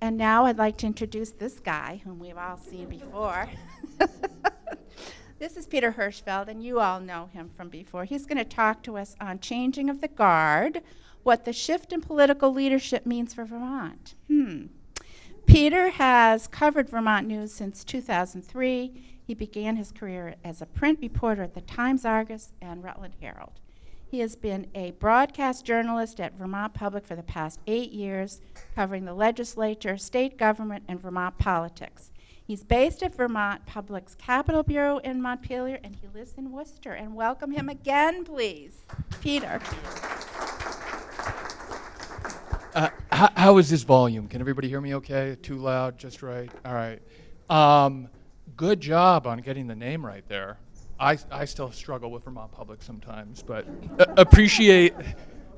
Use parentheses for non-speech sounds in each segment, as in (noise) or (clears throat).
And now I'd like to introduce this guy, whom we've all seen before. (laughs) this is Peter Hirschfeld, and you all know him from before. He's going to talk to us on changing of the guard, what the shift in political leadership means for Vermont. Hmm. Peter has covered Vermont news since 2003. He began his career as a print reporter at the Times Argus and Rutland Herald. He has been a broadcast journalist at Vermont Public for the past eight years, covering the legislature, state government, and Vermont politics. He's based at Vermont Public's Capitol Bureau in Montpelier, and he lives in Worcester. And welcome him again, please, Peter. Uh, how, how is this volume? Can everybody hear me okay? Too loud? Just right? All right. Um, good job on getting the name right there. I, I still struggle with Vermont Public sometimes, but appreciate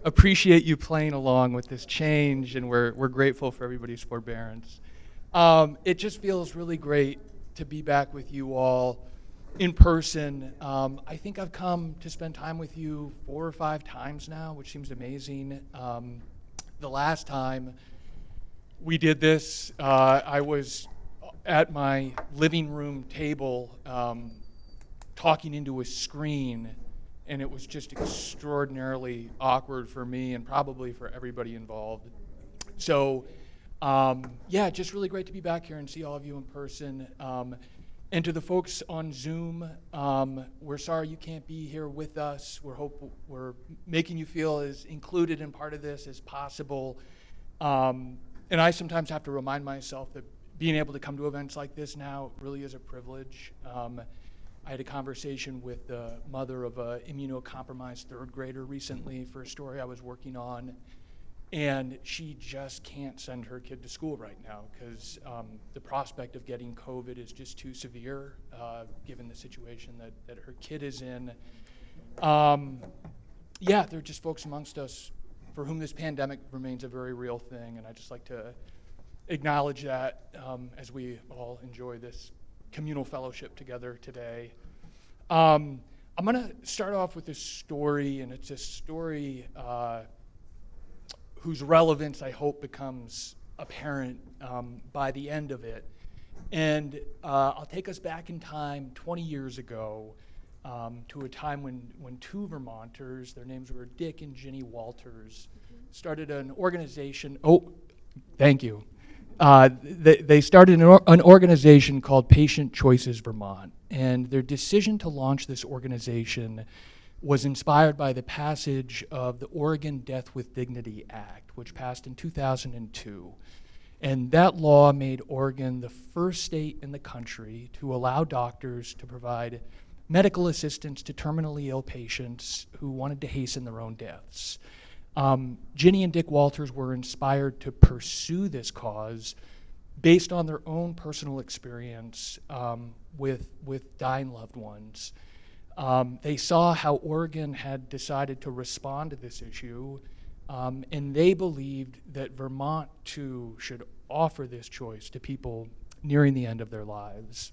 appreciate you playing along with this change, and we're, we're grateful for everybody's forbearance. Um, it just feels really great to be back with you all in person. Um, I think I've come to spend time with you four or five times now, which seems amazing. Um, the last time we did this, uh, I was at my living room table um, talking into a screen, and it was just extraordinarily awkward for me and probably for everybody involved. So, um, yeah, just really great to be back here and see all of you in person. Um, and to the folks on Zoom, um, we're sorry you can't be here with us. We're hope we're making you feel as included in part of this as possible. Um, and I sometimes have to remind myself that being able to come to events like this now really is a privilege. I had a conversation with the mother of an immunocompromised third grader recently for a story I was working on, and she just can't send her kid to school right now because um, the prospect of getting COVID is just too severe uh, given the situation that, that her kid is in. Um, yeah, there are just folks amongst us for whom this pandemic remains a very real thing, and I just like to acknowledge that um, as we all enjoy this communal fellowship together today. Um, I'm going to start off with a story, and it's a story uh, whose relevance I hope becomes apparent um, by the end of it. And uh, I'll take us back in time 20 years ago um, to a time when, when two Vermonters, their names were Dick and Ginny Walters, started an organization. Oh, thank you. Uh, they, they, started an, or, an, organization called Patient Choices Vermont, and their decision to launch this organization was inspired by the passage of the Oregon Death with Dignity Act, which passed in 2002. And that law made Oregon the first state in the country to allow doctors to provide medical assistance to terminally ill patients who wanted to hasten their own deaths. Um, Ginny and Dick Walters were inspired to pursue this cause based on their own personal experience um, with, with dying loved ones. Um, they saw how Oregon had decided to respond to this issue, um, and they believed that Vermont too should offer this choice to people nearing the end of their lives.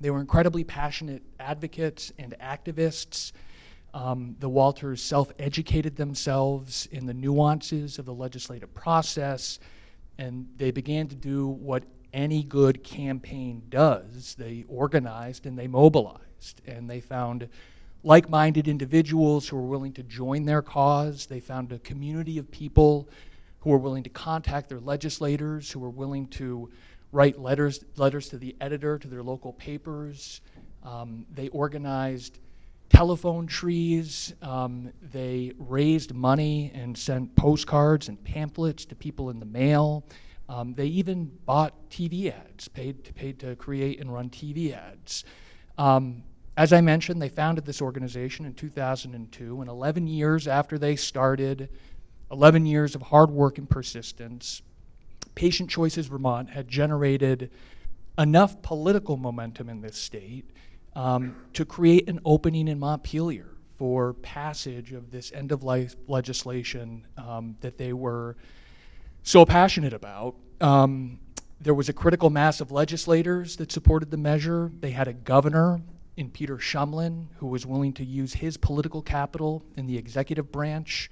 They were incredibly passionate advocates and activists um, the Walters self educated themselves in the nuances of the legislative process, and they began to do what any good campaign does. They organized and they mobilized, and they found like minded individuals who were willing to join their cause. They found a community of people who were willing to contact their legislators, who were willing to write letters, letters to the editor, to their local papers. Um, they organized telephone trees. Um, they raised money and sent postcards and pamphlets to people in the mail. Um, they even bought TV ads, paid to, paid to create and run TV ads. Um, as I mentioned, they founded this organization in 2002, and 11 years after they started, 11 years of hard work and persistence, Patient Choices Vermont had generated enough political momentum in this state um, to create an opening in Montpelier for passage of this end of life legislation um, that they were so passionate about. Um, there was a critical mass of legislators that supported the measure. They had a governor in Peter Shumlin who was willing to use his political capital in the executive branch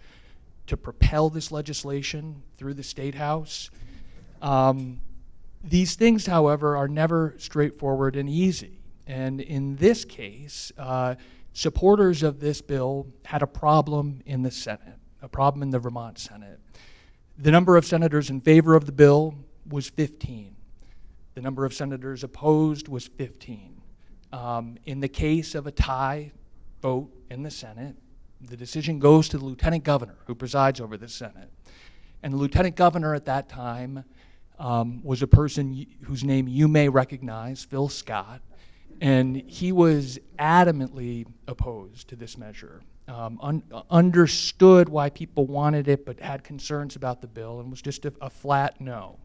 to propel this legislation through the state house. Um, These things, however, are never straightforward and easy. And in this case, uh, supporters of this bill had a problem in the Senate, a problem in the Vermont Senate. The number of senators in favor of the bill was 15. The number of senators opposed was 15. Um, in the case of a tie vote in the Senate, the decision goes to the lieutenant governor who presides over the Senate. And the lieutenant governor at that time um, was a person whose name you may recognize, Phil Scott, and he was adamantly opposed to this measure. Um, un understood why people wanted it, but had concerns about the bill, and was just a, a flat no.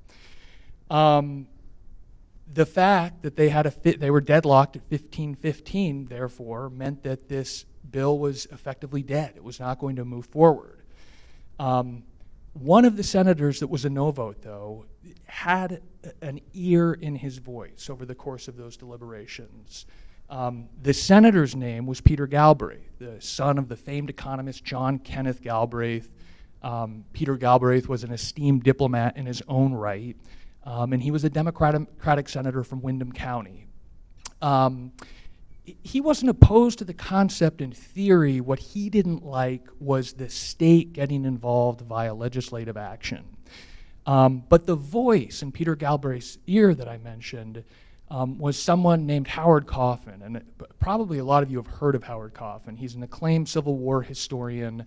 Um, the fact that they had a fit, they were deadlocked at 1515, therefore, meant that this bill was effectively dead. It was not going to move forward. Um, one of the senators that was a no vote, though, had an ear in his voice over the course of those deliberations. Um, the senator's name was Peter Galbraith, the son of the famed economist John Kenneth Galbraith. Um, Peter Galbraith was an esteemed diplomat in his own right, um, and he was a Democratic senator from Windham County. He wasn't opposed to the concept in theory. What he didn't like was the state getting involved via legislative action. Um, but the voice in Peter Galbraith's ear that I mentioned um, was someone named Howard Coffin. And it, probably a lot of you have heard of Howard Coffin. He's an acclaimed Civil War historian,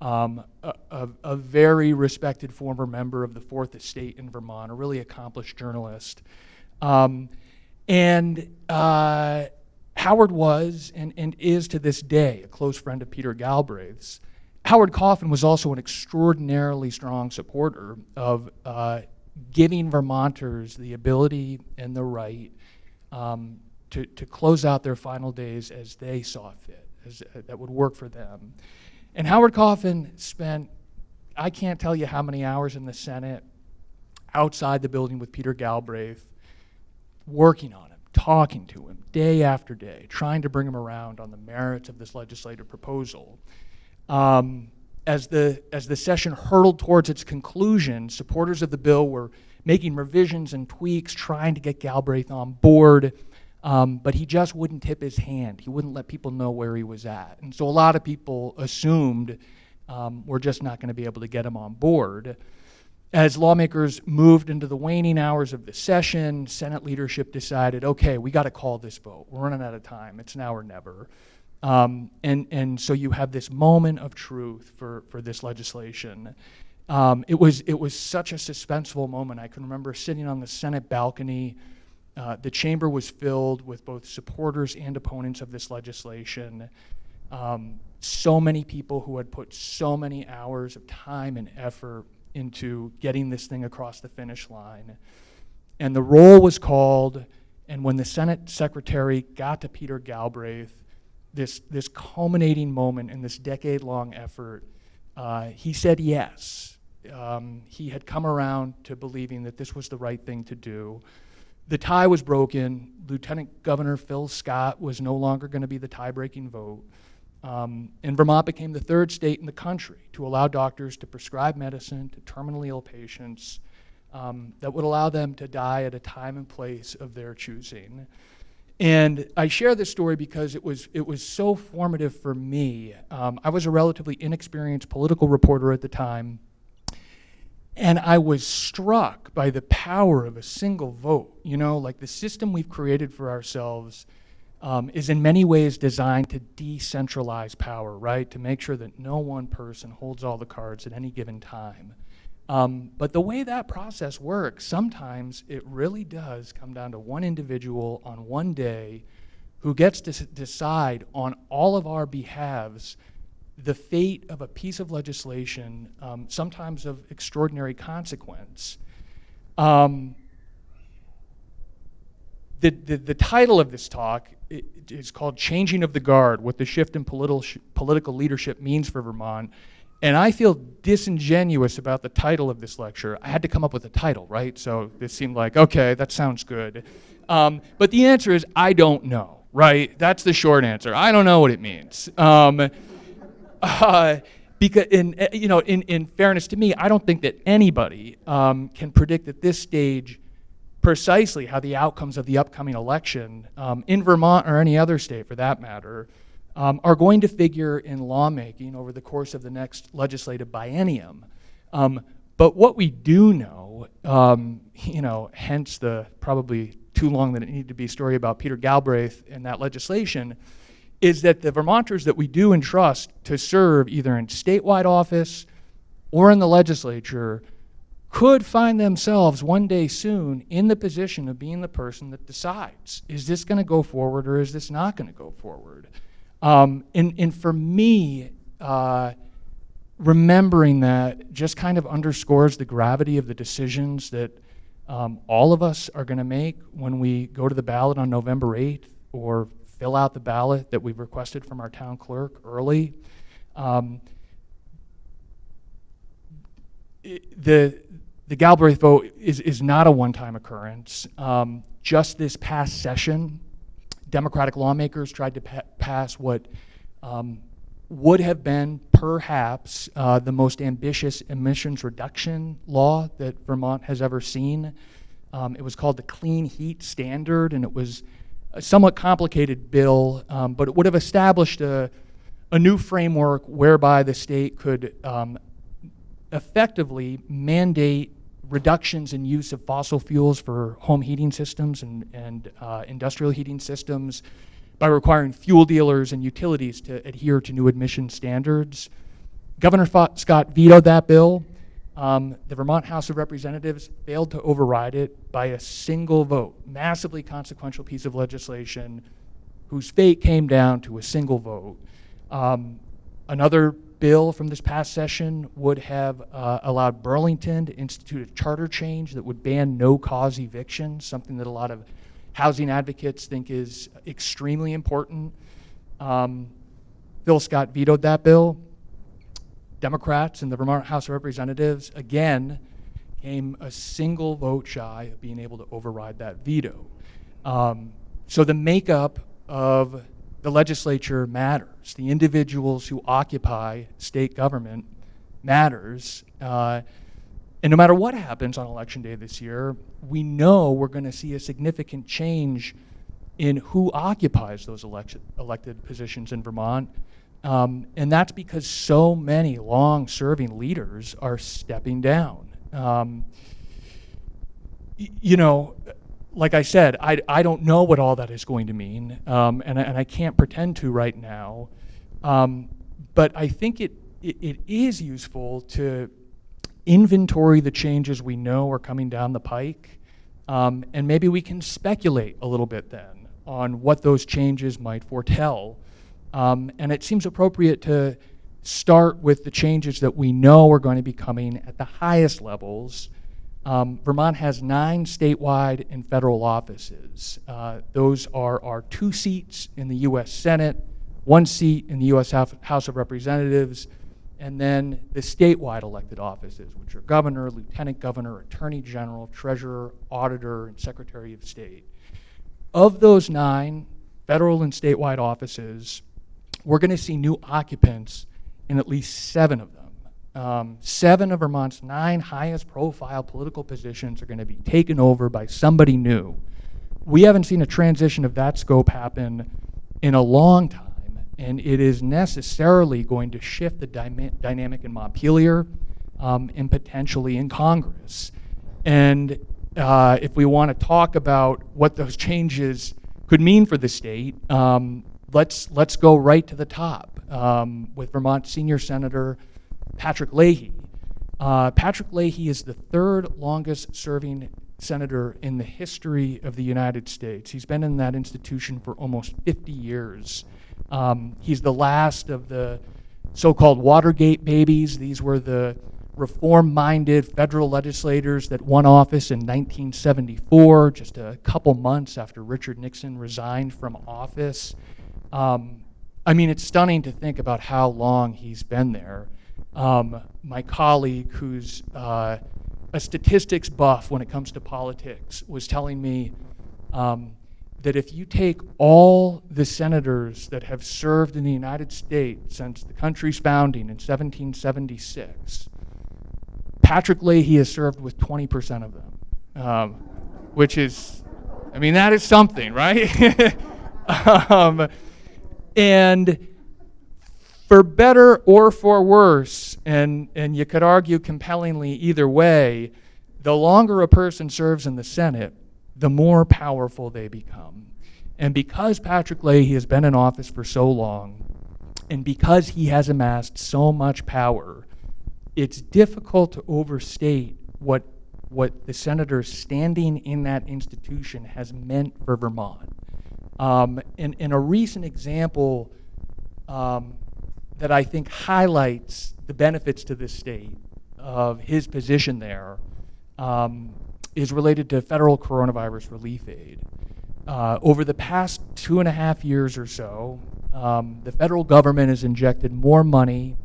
um, a, a, a, very respected former member of the Fourth Estate in Vermont, a really accomplished journalist. Um, and uh, Howard was and, and is to this day a close friend of Peter Galbraith's. Howard Coffin was also an extraordinarily strong supporter of uh, giving Vermonters the ability and the right um, to, to close out their final days as they saw fit, as, uh, that would work for them. And Howard Coffin spent, I can't tell you how many hours in the Senate outside the building with Peter Galbraith working on it talking to him day after day, trying to bring him around on the merits of this legislative proposal. Um, as, the, as the session hurtled towards its conclusion, supporters of the bill were making revisions and tweaks, trying to get Galbraith on board, um, but he just wouldn't tip his hand. He wouldn't let people know where he was at. And so a lot of people assumed um, we're just not going to be able to get him on board. As lawmakers moved into the waning hours of the session, Senate leadership decided, okay, we got to call this vote. We're running out of time. It's now or never. Um, and, and so you have this moment of truth for, for this legislation. Um, it, was, it was such a suspenseful moment. I can remember sitting on the Senate balcony. Uh, the chamber was filled with both supporters and opponents of this legislation. Um, so many people who had put so many hours of time and effort into getting this thing across the finish line. And the roll was called, and when the Senate secretary got to Peter Galbraith, this, this culminating moment in this decade long effort, uh, he said yes. Um, he had come around to believing that this was the right thing to do. The tie was broken. Lieutenant Governor Phil Scott was no longer going to be the tie breaking vote. Um, and Vermont became the third state in the country to allow doctors to prescribe medicine to terminally ill patients um, that would allow them to die at a time and place of their choosing. And I share this story because it was, it was so formative for me. Um, I was a relatively inexperienced political reporter at the time, and I was struck by the power of a single vote. You know, like the system we've created for ourselves um, is in many ways designed to decentralize power, right? To make sure that no one person holds all the cards at any given time. Um, but the way that process works, sometimes it really does come down to one individual on one day who gets to decide on all of our behalves the fate of a piece of legislation, um, sometimes of extraordinary consequence. Um, the, the, the, title of this talk is called Changing of the Guard, What the Shift in Political, Political Leadership Means for Vermont. And I feel disingenuous about the title of this lecture. I had to come up with a title, right? So this seemed like, okay, that sounds good. Um, but the answer is, I don't know, right? That's the short answer. I don't know what it means. Um, uh, because in, you know, in, in fairness to me, I don't think that anybody um, can predict at this stage precisely how the outcomes of the upcoming election um, in Vermont or any other state for that matter um, are going to figure in lawmaking over the course of the next legislative biennium. Um, but what we do know, um, you know, hence the probably too long that it needed to be story about Peter Galbraith and that legislation, is that the Vermonters that we do entrust to serve either in statewide office or in the legislature could find themselves one day soon in the position of being the person that decides is this going to go forward or is this not going to go forward? Um, and, and for me, uh, remembering that just kind of underscores the gravity of the decisions that um, all of us are going to make when we go to the ballot on November 8th or fill out the ballot that we've requested from our town clerk early. Um, the, the Galbraith vote is, is not a one-time occurrence. Um, just this past session, Democratic lawmakers tried to pa pass what um, would have been perhaps uh, the most ambitious emissions reduction law that Vermont has ever seen. Um, it was called the Clean Heat Standard, and it was a somewhat complicated bill, um, but it would have established a, a new framework whereby the state could um, effectively mandate reductions in use of fossil fuels for home heating systems and, and uh, industrial heating systems by requiring fuel dealers and utilities to adhere to new emission standards. Governor Scott vetoed that bill. Um, the Vermont House of Representatives failed to override it by a single vote, massively consequential piece of legislation whose fate came down to a single vote. Um, another bill from this past session would have uh, allowed Burlington to institute a charter change that would ban no-cause evictions, something that a lot of housing advocates think is extremely important. Um, Phil Scott vetoed that bill. Democrats in the Vermont House of Representatives, again, came a single vote shy of being able to override that veto. Um, so the makeup of the legislature matters. The individuals who occupy state government matters. Uh, and no matter what happens on election day this year, we know we're going to see a significant change in who occupies those election, elected positions in Vermont. Um, and that's because so many long-serving leaders are stepping down. Um, you know, like I said, I, I don't know what all that is going to mean, um, and, I, and I can't pretend to right now. Um, but I think it, it, it is useful to inventory the changes we know are coming down the pike, um, and maybe we can speculate a little bit then on what those changes might foretell. Um, and it seems appropriate to start with the changes that we know are going to be coming at the highest levels um, Vermont has nine statewide and federal offices. Uh, those are our two seats in the U.S. Senate, one seat in the U.S. House of Representatives, and then the statewide elected offices, which are governor, lieutenant governor, attorney general, treasurer, auditor, and secretary of state. Of those nine federal and statewide offices, we're going to see new occupants in at least seven of them. Um, seven of Vermont's nine highest profile political positions are going to be taken over by somebody new. We haven't seen a transition of that scope happen in a long time, and it is necessarily going to shift the dynamic in Montpelier um, and potentially in Congress. And uh, if we want to talk about what those changes could mean for the state, um, let's, let's go right to the top um, with Vermont Senior Senator Patrick Leahy. Uh, Patrick Leahy is the third longest serving senator in the history of the United States. He's been in that institution for almost 50 years. Um, he's the last of the so-called Watergate babies. These were the reform-minded federal legislators that won office in 1974, just a couple months after Richard Nixon resigned from office. Um, I mean, it's stunning to think about how long he's been there. Um, my colleague, who's uh, a statistics buff when it comes to politics, was telling me um, that if you take all the senators that have served in the United States since the country's founding in 1776, Patrick Leahy has served with 20% of them, um, which is, I mean, that is something, right? (laughs) um, and for better or for worse, and, and you could argue compellingly either way, the longer a person serves in the Senate, the more powerful they become. And because Patrick Leahy has been in office for so long, and because he has amassed so much power, it's difficult to overstate what, what the senator standing in that institution has meant for Vermont. Um, and a recent example um, that I think highlights the benefits to this state of his position there um, is related to federal coronavirus relief aid. Uh, over the past two and a half years or so, um, the federal government has injected more money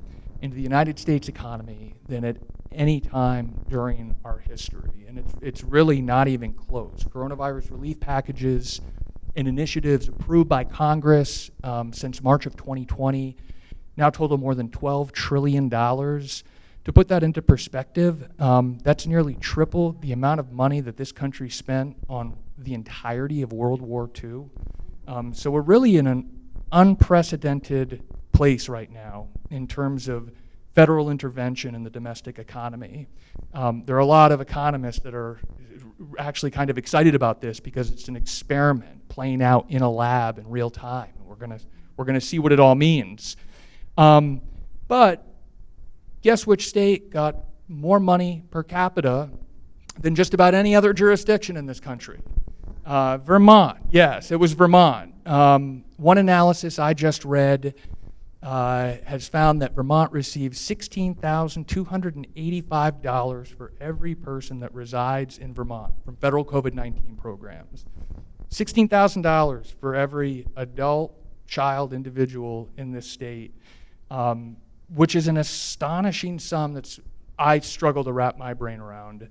into the United States economy than at any time during our history. And it's, it's really not even close. Coronavirus relief packages and initiatives approved by Congress um, since March of 2020 now total more than $12 trillion. To put that into perspective, um, that's nearly triple the amount of money that this country spent on the entirety of World War II. Um, so we're really in an unprecedented place right now in terms of federal intervention in the domestic economy. Um, there are a lot of economists that are actually kind of excited about this because it's an experiment playing out in a lab in real time. We're going to we're going to see what it all means. Um, but guess which state got more money per capita than just about any other jurisdiction in this country? Uh, Vermont, yes, it was Vermont. Um, one analysis I just read uh, has found that Vermont receives $16,285 for every person that resides in Vermont from federal COVID 19 programs. $16,000 for every adult, child, individual in this state, um, which is an astonishing sum that's I struggle to wrap my brain around.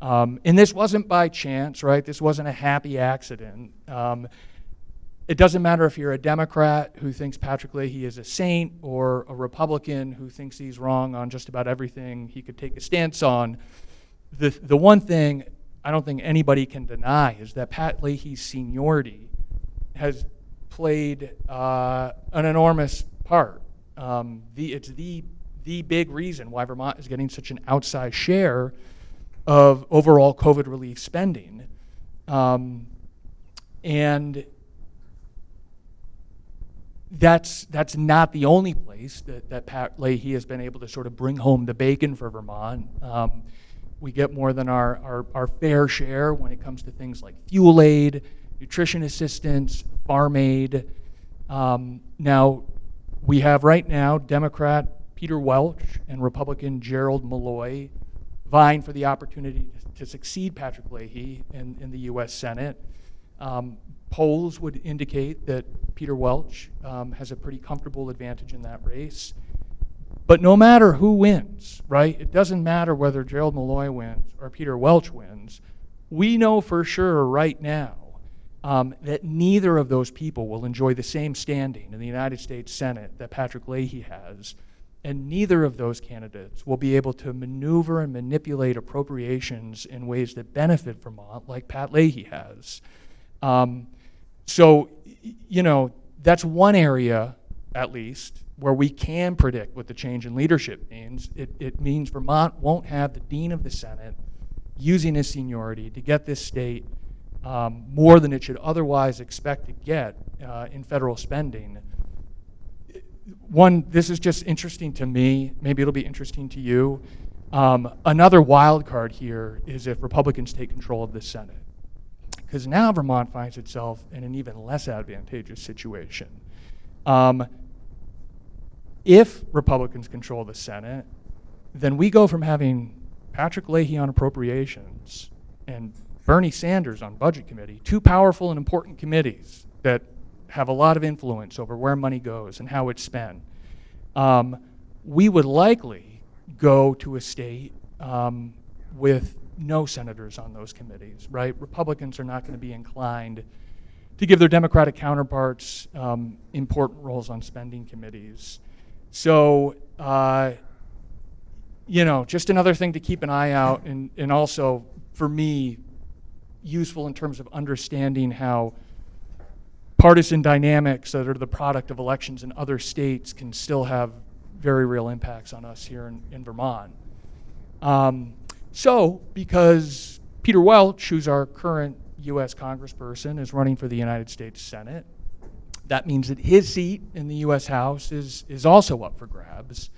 Um, and this wasn't by chance, right? This wasn't a happy accident. Um, it doesn't matter if you're a Democrat who thinks Patrick Leahy is a saint or a Republican who thinks he's wrong on just about everything he could take a stance on. The, the one thing I don't think anybody can deny is that Pat Leahy's seniority has played uh, an enormous part. Um, the, it's the, the big reason why Vermont is getting such an outsized share of overall COVID relief spending. Um, and that's, that's not the only place that, that Pat Leahy has been able to sort of bring home the bacon for Vermont. Um, we get more than our, our, our, fair share when it comes to things like fuel aid, nutrition assistance, farm aid. Um, now, we have right now Democrat Peter Welch and Republican Gerald Malloy vying for the opportunity to succeed Patrick Leahy in, in the U.S. Senate. Um, polls would indicate that Peter Welch um, has a pretty comfortable advantage in that race. But no matter who wins, right, it doesn't matter whether Gerald Malloy wins or Peter Welch wins, we know for sure right now um, that neither of those people will enjoy the same standing in the United States Senate that Patrick Leahy has. And neither of those candidates will be able to maneuver and manipulate appropriations in ways that benefit Vermont like Pat Leahy has. Um, so, you know, that's one area, at least, where we can predict what the change in leadership means. It, it means Vermont won't have the dean of the Senate using his seniority to get this state um, more than it should otherwise expect to get uh, in federal spending. One, this is just interesting to me. Maybe it'll be interesting to you. Um, another wild card here is if Republicans take control of the Senate because now Vermont finds itself in an even less advantageous situation. Um, if Republicans control the Senate, then we go from having Patrick Leahy on appropriations and Bernie Sanders on Budget Committee, two powerful and important committees that have a lot of influence over where money goes and how it's spent. Um, we would likely go to a state um, with no senators on those committees, right? Republicans are not going to be inclined to give their Democratic counterparts um, important roles on spending committees. So, uh, you know, just another thing to keep an eye out, and, and also for me, useful in terms of understanding how partisan dynamics that are the product of elections in other states can still have very real impacts on us here in, in Vermont. Um, so, because Peter Welch, who's our current U.S. congressperson, is running for the United States Senate, that means that his seat in the U.S. House is, is also up for grabs.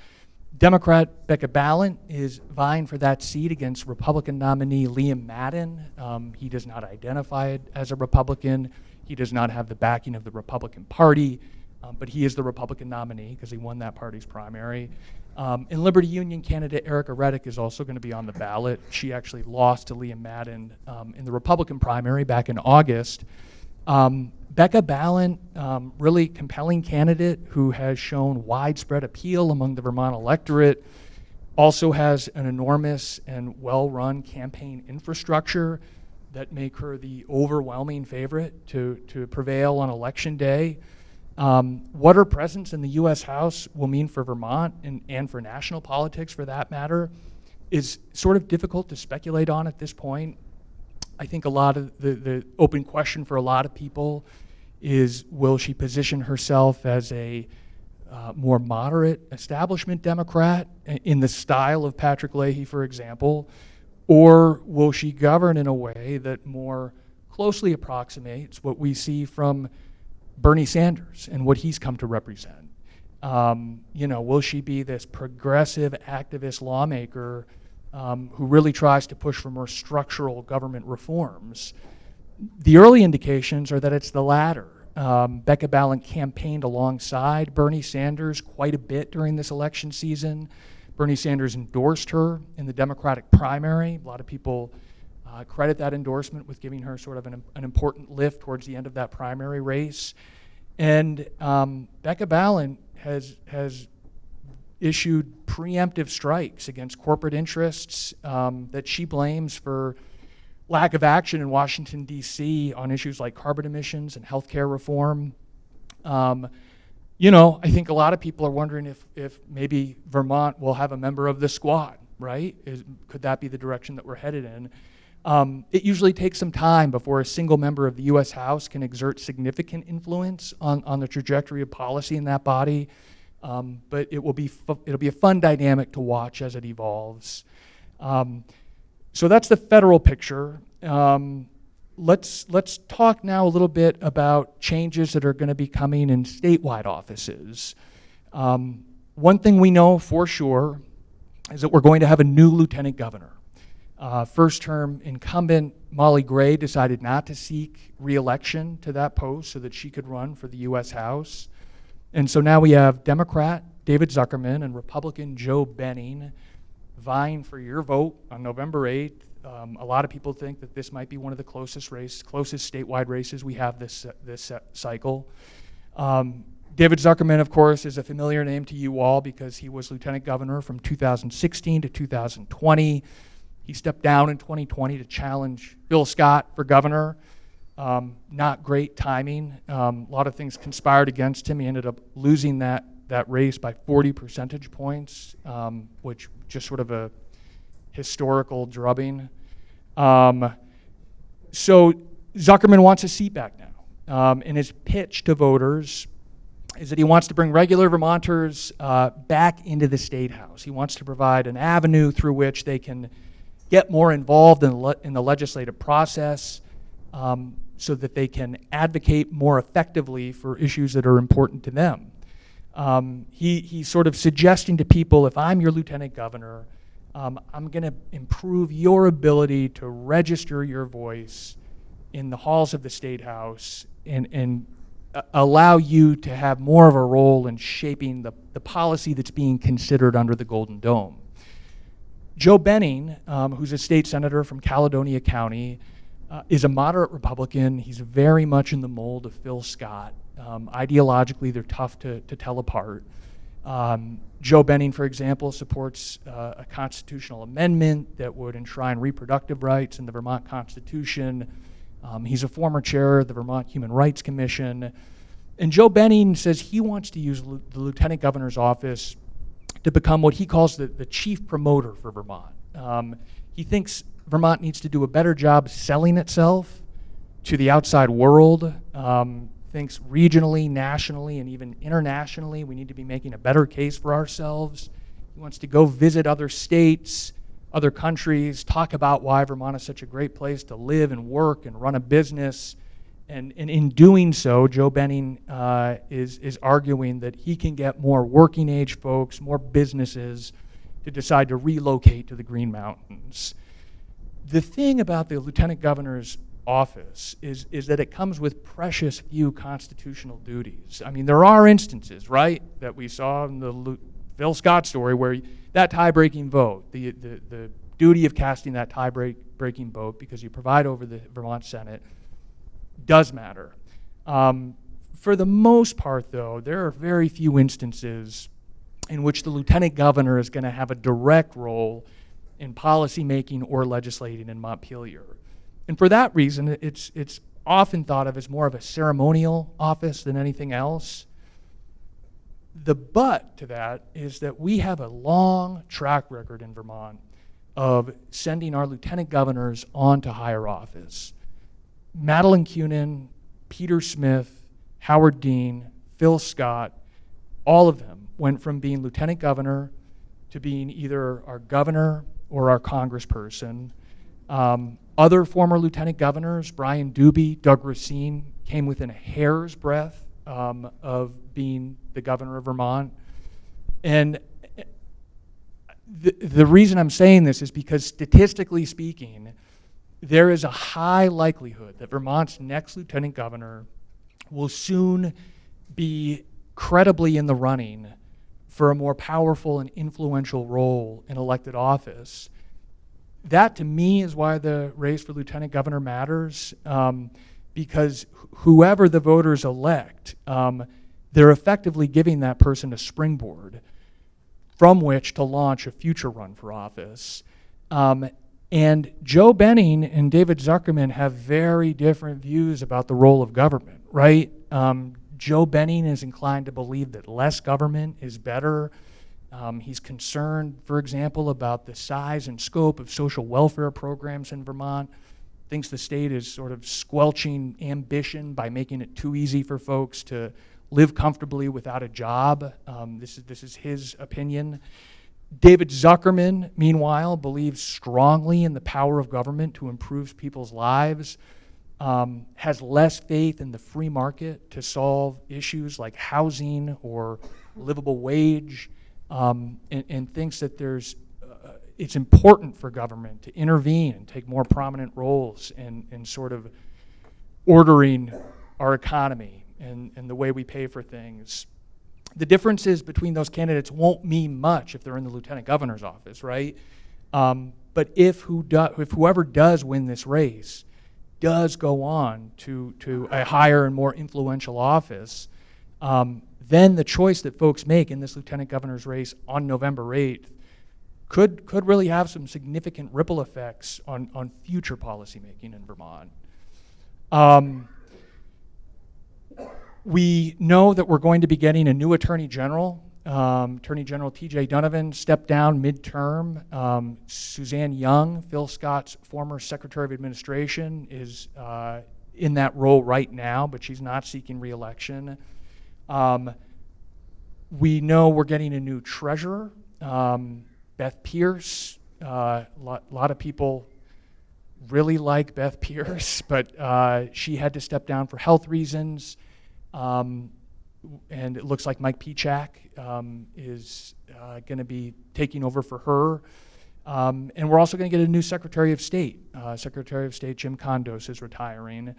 Democrat Becca Balint is vying for that seat against Republican nominee Liam Madden. Um, he does not identify as a Republican. He does not have the backing of the Republican Party, um, but he is the Republican nominee because he won that party's primary. Um, and Liberty Union candidate Ericka Redic is also going to be on the ballot. She actually lost to Liam Madden um, in the Republican primary back in August. Um, Becca Balint, um, really compelling candidate who has shown widespread appeal among the Vermont electorate, also has an enormous and well-run campaign infrastructure that make her the overwhelming favorite to, to prevail on election day. Um, what her presence in the U.S. House will mean for Vermont and, and for national politics, for that matter, is sort of difficult to speculate on at this point. I think a lot of the, the open question for a lot of people is will she position herself as a uh, more moderate establishment Democrat in the style of Patrick Leahy, for example, or will she govern in a way that more closely approximates what we see from Bernie Sanders and what he's come to represent? Um, you know, will she be this progressive activist lawmaker um, who really tries to push for more structural government reforms? The early indications are that it's the latter. Um, Becca Balint campaigned alongside Bernie Sanders quite a bit during this election season. Bernie Sanders endorsed her in the Democratic primary. A lot of people uh, credit that endorsement with giving her sort of an, an, important lift towards the end of that primary race. And um, Becca Balint has, has issued preemptive strikes against corporate interests um, that she blames for lack of action in Washington, D.C. on issues like carbon emissions and healthcare reform. Um, you know, I think a lot of people are wondering if, if maybe Vermont will have a member of the squad, right? Is, could that be the direction that we're headed in? Um, it usually takes some time before a single member of the U.S. House can exert significant influence on, on the trajectory of policy in that body. Um, but it will be it'll be a fun dynamic to watch as it evolves. Um, so that's the federal picture. Um, let's, let's talk now a little bit about changes that are going to be coming in statewide offices. Um, one thing we know for sure is that we're going to have a new lieutenant governor. Uh, first term incumbent Molly Gray decided not to seek reelection to that post so that she could run for the U.S. House. And so now we have Democrat David Zuckerman and Republican Joe Benning vying for your vote on November 8th. Um, a lot of people think that this might be one of the closest race, closest statewide races we have this, this cycle. Um, David Zuckerman, of course, is a familiar name to you all because he was lieutenant governor from 2016 to 2020. He stepped down in 2020 to challenge Phil Scott for governor. Um, not great timing. Um, a lot of things conspired against him. He ended up losing that that race by 40 percentage points, um, which just sort of a historical drubbing. Um, so Zuckerman wants a seat back now. Um, and his pitch to voters is that he wants to bring regular Vermonters uh, back into the State House. He wants to provide an avenue through which they can get more involved in, le in the legislative process um, so that they can advocate more effectively for issues that are important to them. Um, he, he's sort of suggesting to people, if I'm your lieutenant governor, um, I'm going to improve your ability to register your voice in the halls of the State House and, and uh, allow you to have more of a role in shaping the, the policy that's being considered under the Golden Dome. Joe Benning, um, who's a state senator from Caledonia County, uh, is a moderate Republican. He's very much in the mold of Phil Scott. Um, ideologically, they're tough to, to tell apart. Um, Joe Benning, for example, supports uh, a constitutional amendment that would enshrine reproductive rights in the Vermont Constitution. Um, he's a former chair of the Vermont Human Rights Commission. And Joe Benning says he wants to use the lieutenant governor's office to become what he calls the, the chief promoter for Vermont. Um, He thinks Vermont needs to do a better job selling itself to the outside world. Um, thinks regionally, nationally, and even internationally, we need to be making a better case for ourselves. He wants to go visit other states, other countries, talk about why Vermont is such a great place to live and work and run a business. And, and in doing so, Joe Benning uh, is, is arguing that he can get more working age folks, more businesses to decide to relocate to the Green Mountains. The thing about the lieutenant governor's office is, is that it comes with precious few constitutional duties. I mean, there are instances, right, that we saw in the Lu- Phil Scott story where that tie breaking vote, the, the, the duty of casting that tie breaking vote because you provide over the Vermont Senate, does matter. Um, for the most part, though, there are very few instances in which the lieutenant governor is going to have a direct role in policy making or legislating in Montpelier. And for that reason, it's, it's often thought of as more of a ceremonial office than anything else. The but to that is that we have a long track record in Vermont of sending our lieutenant governors on to higher office. Madeleine Kunin, Peter Smith, Howard Dean, Phil Scott, all of them went from being lieutenant governor to being either our governor or our congressperson. Um, other former lieutenant governors, Brian Dubie, Doug Racine, came within a hair's breadth um, of being the governor of Vermont. And the, the reason I'm saying this is because statistically speaking, there is a high likelihood that Vermont's next lieutenant governor will soon be credibly in the running for a more powerful and influential role in elected office that to me is why the race for lieutenant governor matters, um, because whoever the voters elect, um, they're effectively giving that person a springboard from which to launch a future run for office. Um, and Joe Benning and David Zuckerman have very different views about the role of government, right? Um, Joe Benning is inclined to believe that less government is better. Um, he's concerned, for example, about the size and scope of social welfare programs in Vermont. Thinks the state is sort of squelching ambition by making it too easy for folks to live comfortably without a job. Um, this, is, this is his opinion. David Zuckerman, meanwhile, believes strongly in the power of government to improve people's lives, um, has less faith in the free market to solve issues like housing or livable wage um, and, and, thinks that there's uh, it's important for government to intervene and take more prominent roles in, in sort of ordering our economy and, and the way we pay for things. The differences between those candidates won't mean much if they're in the lieutenant governor's office, right? Um, but if, who do, if whoever does win this race does go on to, to a higher and more influential office, um, then the choice that folks make in this lieutenant governor's race on November 8th could, could really have some significant ripple effects on, on future policymaking in Vermont. Um, we know that we're going to be getting a new Attorney General. Um, Attorney General T.J. Donovan stepped down midterm. Um, Suzanne Young, Phil Scott's former Secretary of Administration, is uh, in that role right now, but she's not seeking reelection. Um, we know we're getting a new treasurer, um, Beth Pierce. A uh, lot, lot, of people really like Beth Pierce, (laughs) but uh, she had to step down for health reasons. Um, and it looks like Mike Pieciak um, is uh, going to be taking over for her. Um, and we're also going to get a new Secretary of State. Uh, Secretary of State Jim Condos is retiring.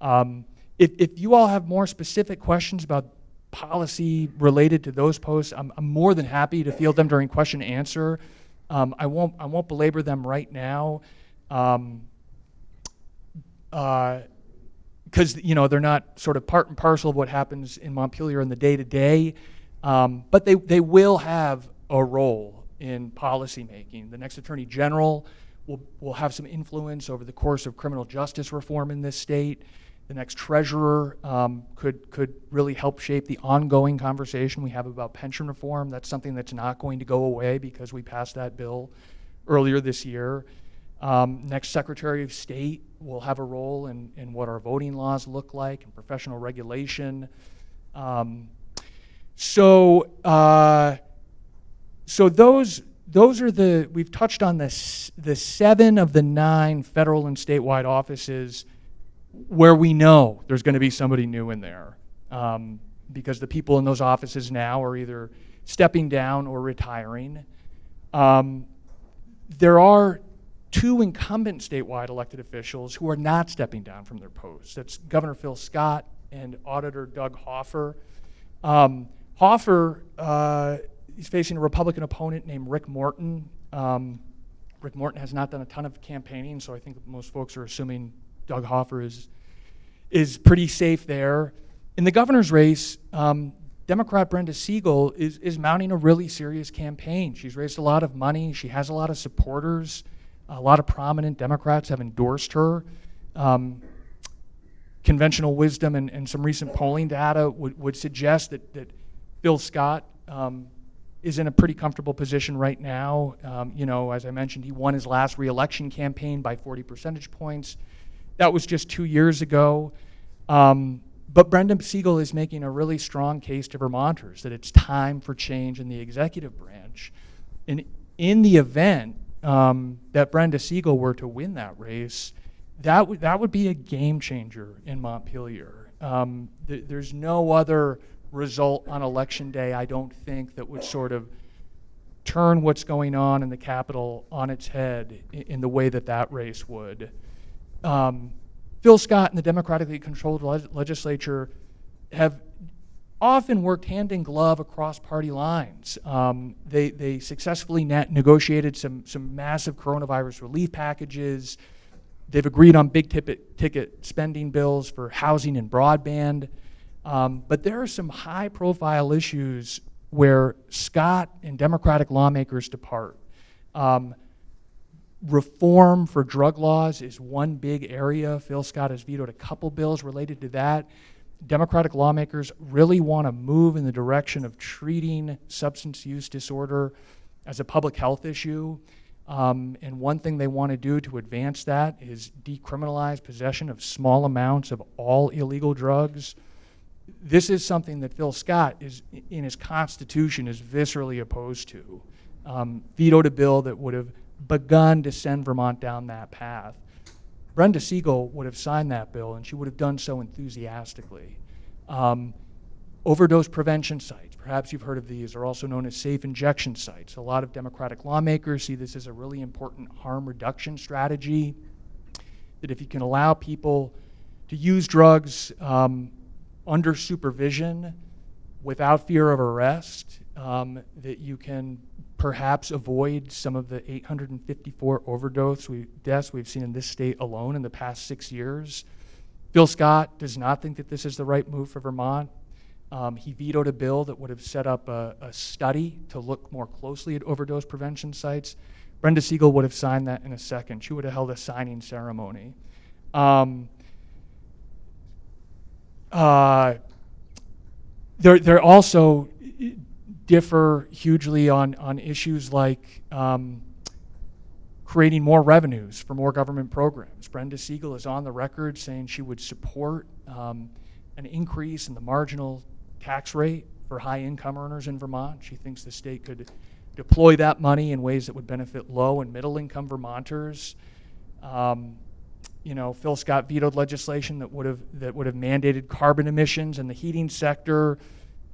Um, if, if you all have more specific questions about policy related to those posts, I'm, I'm more than happy to field them during question and answer. Um, I won't I won't belabor them right now, because um, uh, you know they're not sort of part and parcel of what happens in Montpelier in the day to day, um, but they they will have a role in policy making. The next Attorney General will will have some influence over the course of criminal justice reform in this state the next treasurer um, could, could really help shape the ongoing conversation we have about pension reform. That's something that's not going to go away because we passed that bill earlier this year. Um, next Secretary of State will have a role in, in what our voting laws look like and professional regulation. Um, so, uh, so those those are the we've touched on this the seven of the nine federal and statewide offices where we know there's going to be somebody new in there um, because the people in those offices now are either stepping down or retiring. Um, there are two incumbent statewide elected officials who are not stepping down from their posts. That's Governor Phil Scott and Auditor Doug Hoffer. Um, Hoffer uh, he's facing a Republican opponent named Rick Morton. Um, Rick Morton has not done a ton of campaigning, so I think most folks are assuming Doug Hoffer is is pretty safe there. In the governor's race, um, Democrat Brenda Siegel is, is mounting a really serious campaign. She's raised a lot of money. She has a lot of supporters. A lot of prominent Democrats have endorsed her. Um, conventional wisdom and, and some recent polling data would, would suggest that, that Phil Scott um, is in a pretty comfortable position right now. Um, you know, as I mentioned, he won his last reelection campaign by 40 percentage points. That was just two years ago. Um, but Brenda Siegel is making a really strong case to Vermonters that it's time for change in the executive branch. And in the event um, that Brenda Siegel were to win that race, that, would that would be a game changer in Montpelier. Um, th there's no other result on election day, I don't think, that would sort of turn what's going on in the Capitol on its head in, in the way that that race would. Um, Phil Scott and the democratically controlled legislature have often worked hand in glove across party lines. Um, they, they successfully negotiated some, some massive coronavirus relief packages. They've agreed on big ticket, ticket spending bills for housing and broadband. Um, but there are some high profile issues where Scott and Democratic lawmakers depart. Um, reform for drug laws is one big area. Phil Scott has vetoed a couple bills related to that. Democratic lawmakers really want to move in the direction of treating substance use disorder as a public health issue. Um, and one thing they want to do to advance that is decriminalize possession of small amounts of all illegal drugs this is something that Phil Scott is in his constitution is viscerally opposed to. Um, vetoed a bill that would have begun to send Vermont down that path. Brenda Siegel would have signed that bill, and she would have done so enthusiastically. Um, overdose prevention sites, perhaps you've heard of these, are also known as safe injection sites. A lot of Democratic lawmakers see this as a really important harm reduction strategy. That if you can allow people to use drugs um, under supervision without fear of arrest, um, that you can perhaps avoid some of the 854 overdose we, deaths we've seen in this state alone in the past six years. Phil Scott does not think that this is the right move for Vermont. Um, he vetoed a bill that would have set up a, a, study to look more closely at overdose prevention sites. Brenda Siegel would have signed that in a second. She would have held a signing ceremony. Um, uh, they're, they're also differ hugely on, on issues like um, creating more revenues for more government programs. Brenda Siegel is on the record saying she would support um, an increase in the marginal tax rate for high income earners in Vermont. She thinks the state could deploy that money in ways that would benefit low and middle income Vermonters. Um, you know, Phil Scott vetoed legislation that would have that would have mandated carbon emissions in the heating sector,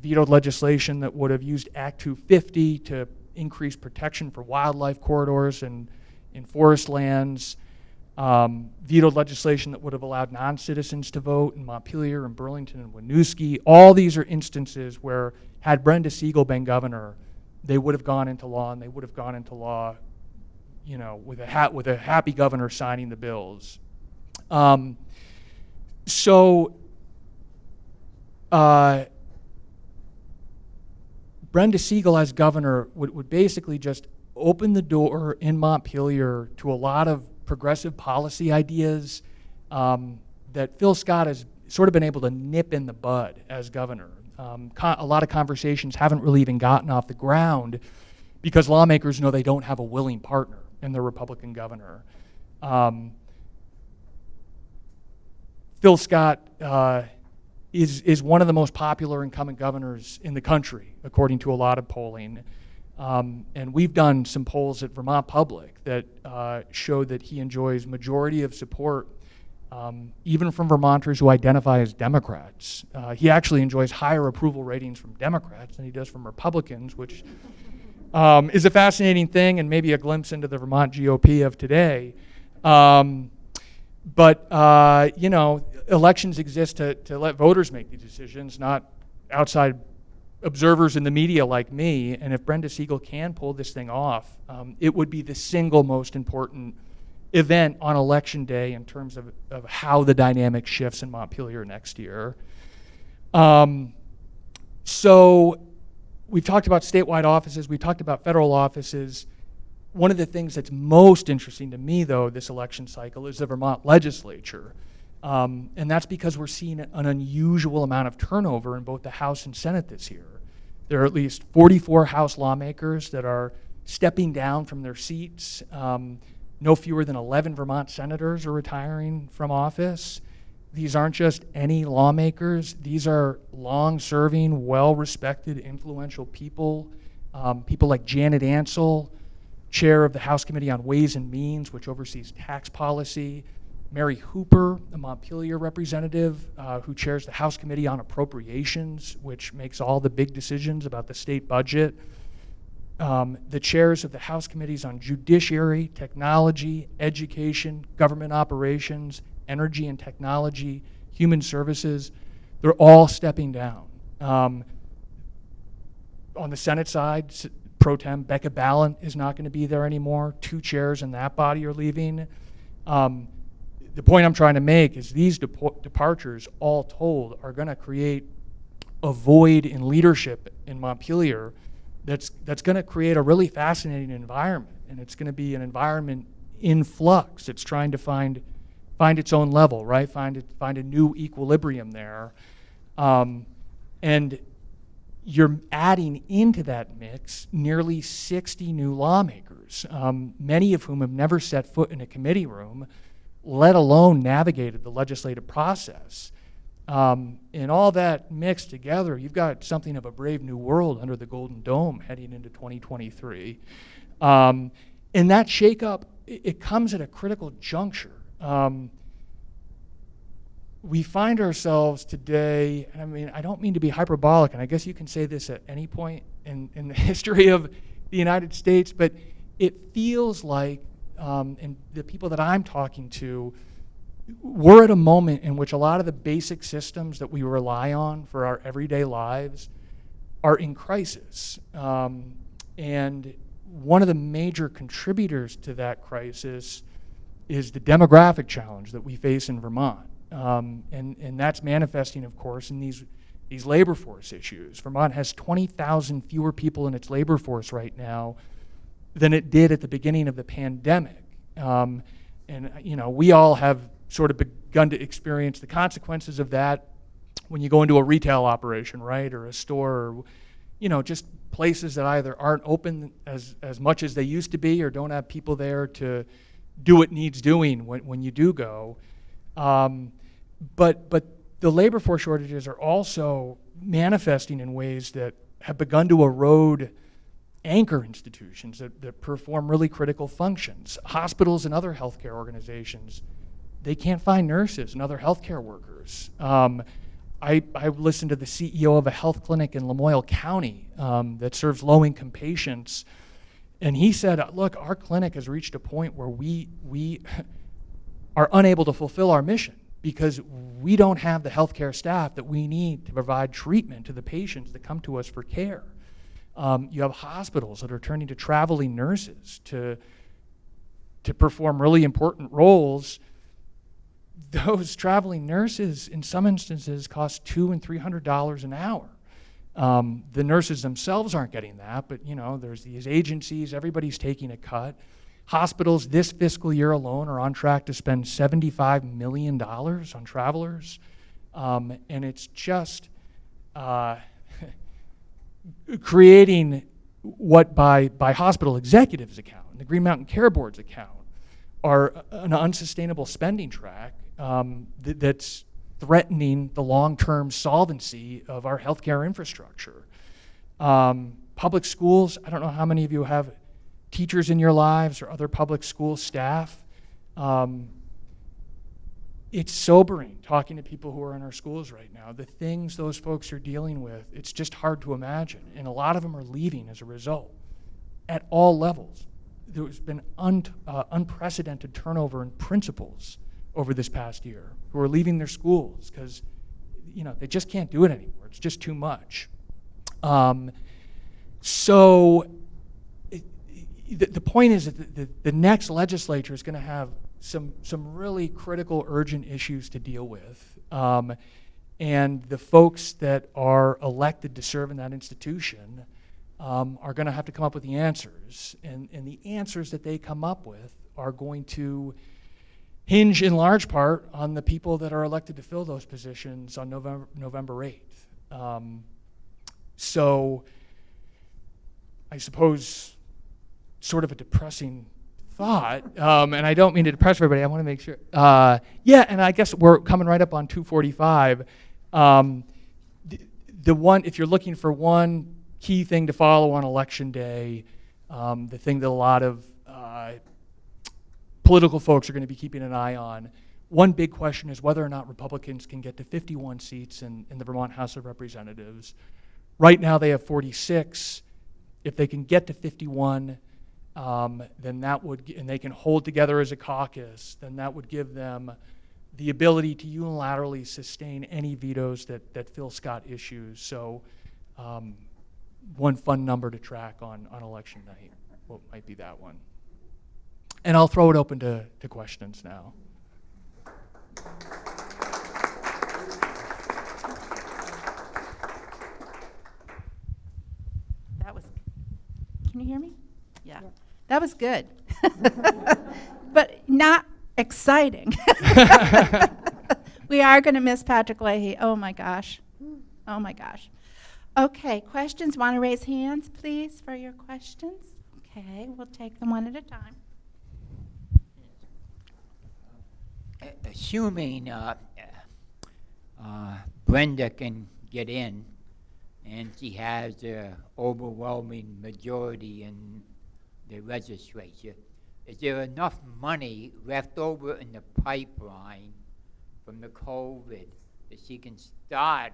vetoed legislation that would have used Act 250 to increase protection for wildlife corridors and in forest lands, um, vetoed legislation that would have allowed non-citizens to vote in Montpelier and Burlington and Winooski. All these are instances where had Brenda Siegel been governor, they would have gone into law and they would have gone into law, you know, with a with a happy governor signing the bills. Um, so, uh, Brenda Siegel as governor would, would basically just open the door in Montpelier to a lot of progressive policy ideas um, that Phil Scott has sort of been able to nip in the bud as governor. Um, a lot of conversations haven't really even gotten off the ground because lawmakers know they don't have a willing partner in the Republican governor. Um, Phil Scott uh, is, is one of the most popular incumbent governors in the country, according to a lot of polling. Um, and we've done some polls at Vermont Public that uh, show that he enjoys majority of support, um, even from Vermonters who identify as Democrats. Uh, he actually enjoys higher approval ratings from Democrats than he does from Republicans, which um, is a fascinating thing and maybe a glimpse into the Vermont GOP of today. Um, but, uh, you know, elections exist to, to let voters make these decisions, not outside observers in the media like me. And if Brenda Siegel can pull this thing off, um, it would be the single most important event on election day in terms of, of how the dynamic shifts in Montpelier next year. Um, so we've talked about statewide offices, we've talked about federal offices. One of the things that's most interesting to me, though, this election cycle is the Vermont legislature. Um, and that's because we're seeing an unusual amount of turnover in both the House and Senate this year. There are at least 44 House lawmakers that are stepping down from their seats. Um, no fewer than 11 Vermont senators are retiring from office. These aren't just any lawmakers, these are long serving, well respected, influential people. Um, people like Janet Ancel, chair of the House Committee on Ways and Means, which oversees tax policy. Mary Hooper, a Montpelier representative uh, who chairs the House Committee on Appropriations, which makes all the big decisions about the state budget. Um, the chairs of the House Committees on Judiciary, Technology, Education, Government Operations, Energy and Technology, Human Services, they're all stepping down. Um, on the Senate side, pro tem Becca Balint is not going to be there anymore. Two chairs in that body are leaving. Um, the point I'm trying to make is these departures, all told, are going to create a void in leadership in Montpelier that's, that's going to create a really fascinating environment. And it's going to be an environment in flux. It's trying to find, find its own level, right? Find, it, find a new equilibrium there. Um, and you're adding into that mix nearly 60 new lawmakers, um, many of whom have never set foot in a committee room, let alone navigated the legislative process. Um, and all that mixed together, you've got something of a brave new world under the Golden Dome heading into 2023. Um, and that shakeup, it, it comes at a critical juncture. Um, we find ourselves today, I mean, I don't mean to be hyperbolic, and I guess you can say this at any point in, in the (laughs) history of the United States, but it feels like, um, and the people that I'm talking to, we're at a moment in which a lot of the basic systems that we rely on for our everyday lives are in crisis. Um, and one of the major contributors to that crisis is the demographic challenge that we face in Vermont. Um, and, and that's manifesting, of course, in these, these labor force issues. Vermont has 20,000 fewer people in its labor force right now than it did at the beginning of the pandemic. Um, and, you know, we all have sort of begun to experience the consequences of that when you go into a retail operation, right, or a store, or, you know, just places that either aren't open as, as much as they used to be or don't have people there to do what needs doing when, when you do go. Um, but, but the labor force shortages are also manifesting in ways that have begun to erode anchor institutions that, that perform really critical functions. Hospitals and other healthcare organizations they can't find nurses and other healthcare workers. Um, I, I listened to the CEO of a health clinic in Lamoille County um, that serves low income patients. And he said, Look, our clinic has reached a point where we, we (laughs) are unable to fulfill our mission because we don't have the healthcare staff that we need to provide treatment to the patients that come to us for care. Um, you have hospitals that are turning to traveling nurses to, to perform really important roles (laughs) those traveling nurses, in some instances, cost two and three hundred dollars an hour. Um, the nurses themselves aren't getting that, but you know, there's these agencies, everybody's taking a cut. Hospitals this fiscal year alone are on track to spend $75 million on travelers. Um, and it's just uh, (laughs) creating what by, by hospital executives account, the Green Mountain Care Board's account, are an unsustainable spending track um, th- that's threatening the long-term solvency of our healthcare infrastructure. Um, public schools, I don't know how many of you have teachers in your lives or other public school staff. Um, it's sobering talking to people who are in our schools right now. The things those folks are dealing with, it's just hard to imagine. And a lot of them are leaving as a result at all levels. There's been un, uh, unprecedented turnover in principals over this past year who are leaving their schools because you know they just can't do it anymore. It's just too much. Um, so the, the point is that the, the, the next legislature is going to have some some really critical, urgent issues to deal with. Um, and the folks that are elected to serve in that institution um, are going to have to come up with the answers. And, and the answers that they come up with are going to hinge in large part on the people that are elected to fill those positions on November, November 8th. Um, so I suppose sort of a depressing thought, um, and I don't mean to depress everybody. I want to make sure. Uh, yeah, and I guess we're coming right up on 245. Um, the, the one, if you're looking for one key thing to follow on election day, um, the thing that a lot of uh, political folks are going to be keeping an eye on. One big question is whether or not Republicans can get to 51 seats in, in the Vermont House of Representatives. Right now, they have 46. If they can get to 51, um, then that would, and they can hold together as a caucus, then that would give them the ability to unilaterally sustain any vetoes that, that Phil Scott issues. So, um, one fun number to track on, on election night, what might be that one? And I'll throw it open to, to questions now. That was, can you hear me? Yeah. That was good. (laughs) but not exciting. (laughs) we are going to miss Patrick Leahy. Oh my gosh. Oh my gosh. Okay, questions? Want to raise hands, please, for your questions? Okay, we'll take them one at a time. assuming uh, uh, Brenda can get in, and she has an overwhelming majority in the legislature, is there enough money left over in the pipeline from the COVID that she can start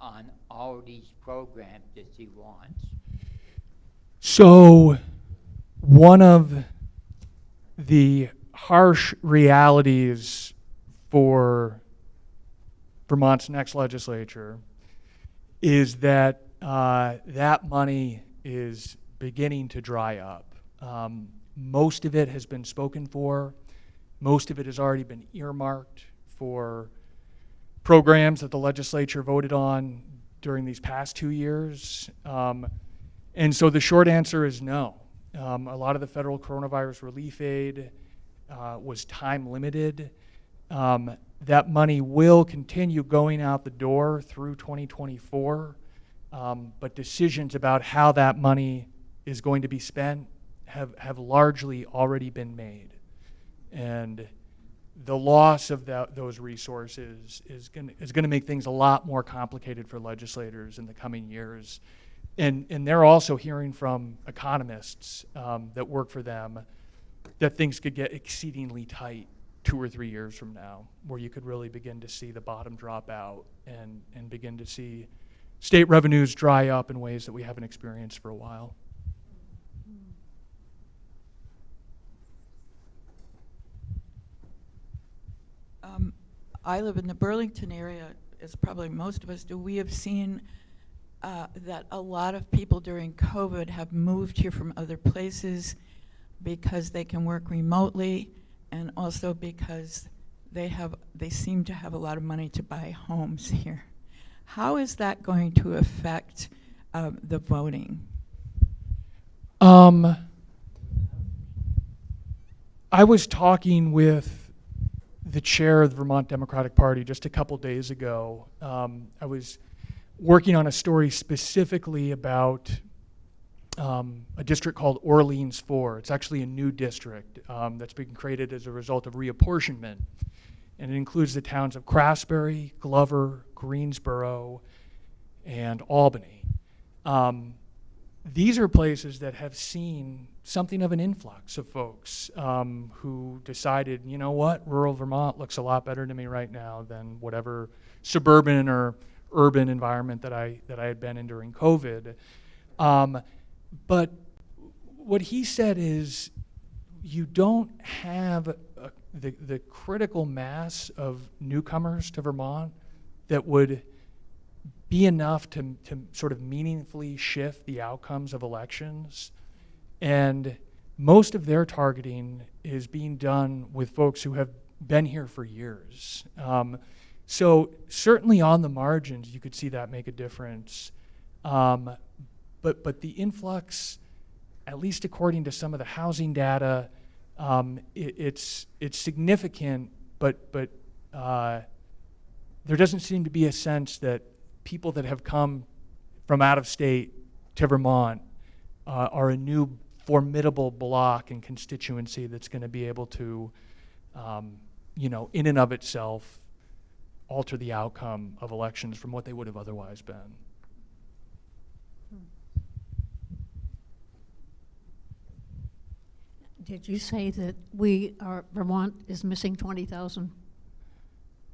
on all these programs that she wants? So, one of the harsh realities for Vermont's next legislature is that uh, that money is beginning to dry up. Um, most of it has been spoken for. Most of it has already been earmarked for programs that the legislature voted on during these past two years. Um, and so the short answer is no. Um, a lot of the federal coronavirus relief aid uh, was time limited. Um, that money will continue going out the door through 2024, um, but decisions about how that money is going to be spent have, have largely already been made. And the loss of that, those resources is going is to make things a lot more complicated for legislators in the coming years. And, and they're also hearing from economists um, that work for them that things could get exceedingly tight two or three years from now, where you could really begin to see the bottom drop out and, and begin to see state revenues dry up in ways that we haven't experienced for a while. Um, I live in the Burlington area, as probably most of us do. We have seen uh, that a lot of people during COVID have moved here from other places because they can work remotely and also because they have they seem to have a lot of money to buy homes here. How is that going to affect uh, the voting? Um, I was talking with the chair of the Vermont Democratic Party just a couple days ago. Um, I was working on a story specifically about um, a district called Orleans 4. It's actually a new district um, that's been created as a result of reapportionment. And it includes the towns of Craftsbury, Glover, Greensboro, and Albany. Um, these are places that have seen something of an influx of folks um, who decided, you know what, rural Vermont looks a lot better to me right now than whatever suburban or urban environment that I that I had been in during COVID. Um, but what he said is, you don't have a, the the critical mass of newcomers to Vermont that would be enough to, to sort of meaningfully shift the outcomes of elections. And most of their targeting is being done with folks who have been here for years. Um, so certainly on the margins, you could see that make a difference. Um, but, but the influx, at least according to some of the housing data, um, it, it's, it's significant, but, but uh, there doesn't seem to be a sense that people that have come from out of state to Vermont uh, are a new formidable block and constituency that's going to be able to, um, you know, in and of itself, alter the outcome of elections from what they would have otherwise been. Did you say that we are, Vermont is missing 20,000